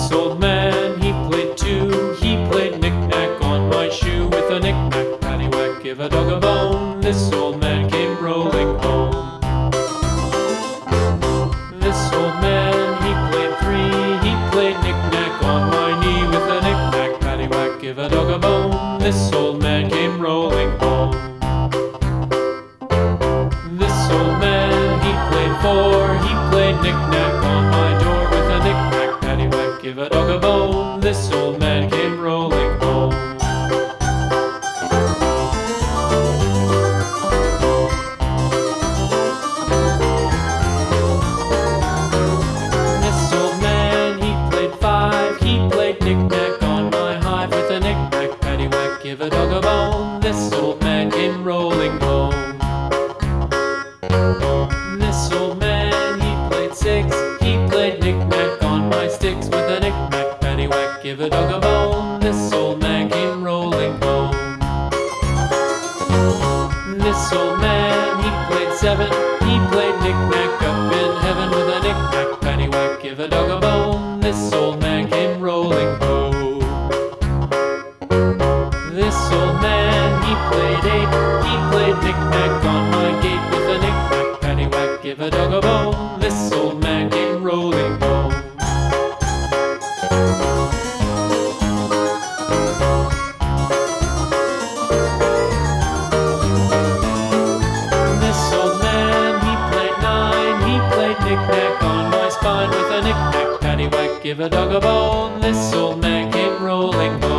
this old man, he played two. He played knick-knack on my shoe with a knick-knack, paddywhack, give a dog a bone. This old man came rolling home. This old man, he played three. He played knick-knack on my knee with a knick-knack, paddywhack, give a dog a bone. This old man came rolling home. This old man, he played four. He played knick-knack on my give a dog a bone. This old man came rolling home. This old man, he played five. He played knick-knack on my hive with a knick-knack, paddywhack, give a dog a bone. This old man came rolling home. This old man, he played six. A dog a bone. This old man came rolling home. This old man, he played seven. He played knick-knack up in heaven with a knick-knack, paddywhack, give a dog a bone. This old man came rolling home. This old man, he played eight. He played knick-knack on my gate with a knick-knack, paddywhack, give a dog a bone. This old man came rolling home. Knick-knack on my spine with a knick-knack, paddywhack, give a dog a bone. This old man came rolling.